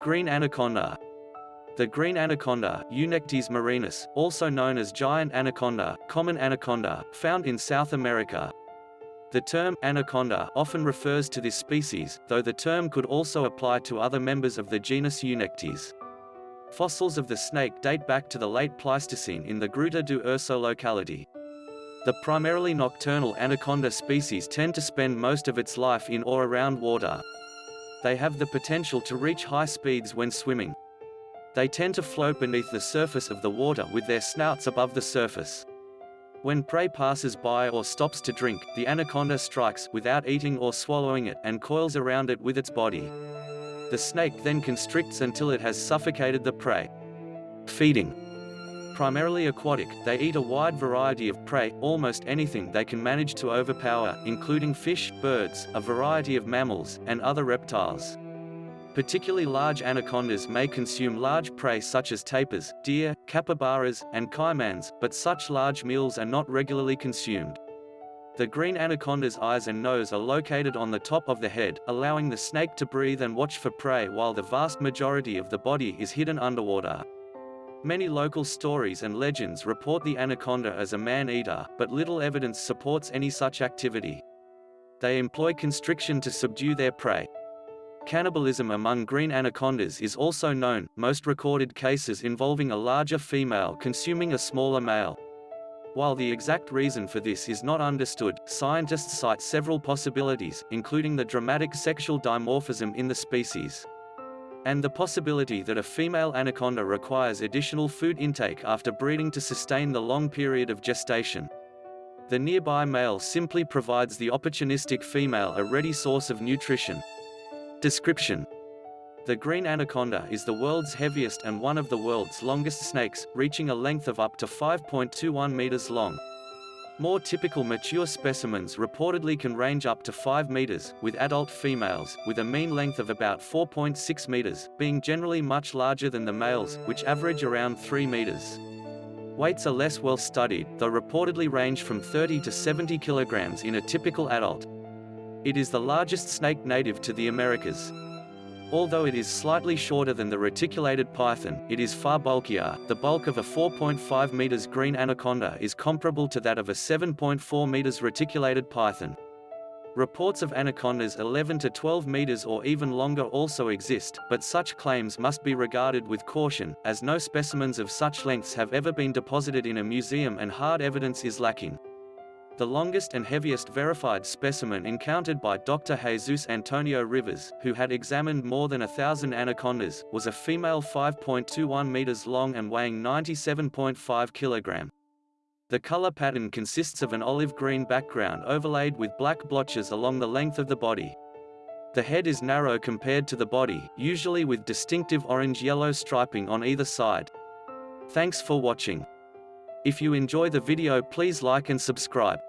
Green anaconda. The green anaconda, Eunectes murinus, also known as giant anaconda, common anaconda, found in South America. The term anaconda often refers to this species, though the term could also apply to other members of the genus Eunectes. Fossils of the snake date back to the late Pleistocene in the Gruta do Urso locality. The primarily nocturnal anaconda species tend to spend most of its life in or around water. They have the potential to reach high speeds when swimming. They tend to float beneath the surface of the water with their snouts above the surface. When prey passes by or stops to drink, the anaconda strikes without eating or swallowing it and coils around it with its body. The snake then constricts until it has suffocated the prey. Feeding primarily aquatic, they eat a wide variety of prey, almost anything they can manage to overpower, including fish, birds, a variety of mammals, and other reptiles. Particularly large anacondas may consume large prey such as tapirs, deer, capybaras, and caimans, but such large meals are not regularly consumed. The green anaconda's eyes and nose are located on the top of the head, allowing the snake to breathe and watch for prey while the vast majority of the body is hidden underwater. Many local stories and legends report the anaconda as a man-eater, but little evidence supports any such activity. They employ constriction to subdue their prey. Cannibalism among green anacondas is also known, most recorded cases involving a larger female consuming a smaller male. While the exact reason for this is not understood, scientists cite several possibilities, including the dramatic sexual dimorphism in the species and the possibility that a female anaconda requires additional food intake after breeding to sustain the long period of gestation. The nearby male simply provides the opportunistic female a ready source of nutrition. Description The green anaconda is the world's heaviest and one of the world's longest snakes, reaching a length of up to 5.21 meters long. More typical mature specimens reportedly can range up to 5 meters, with adult females, with a mean length of about 4.6 meters, being generally much larger than the males, which average around 3 meters. Weights are less well studied, though reportedly range from 30 to 70 kilograms in a typical adult. It is the largest snake native to the Americas. Although it is slightly shorter than the reticulated python, it is far bulkier. The bulk of a 4.5 meters green anaconda is comparable to that of a 7.4 meters reticulated python. Reports of anacondas 11 to 12 meters or even longer also exist, but such claims must be regarded with caution, as no specimens of such lengths have ever been deposited in a museum and hard evidence is lacking. The longest and heaviest verified specimen encountered by Dr. Jesus Antonio Rivas, who had examined more than a thousand anacondas, was a female 5.21 meters long and weighing 97.5 kilogram. The color pattern consists of an olive-green background overlaid with black blotches along the length of the body. The head is narrow compared to the body, usually with distinctive orange-yellow striping on either side. Thanks for watching. If you enjoy the video please like and subscribe.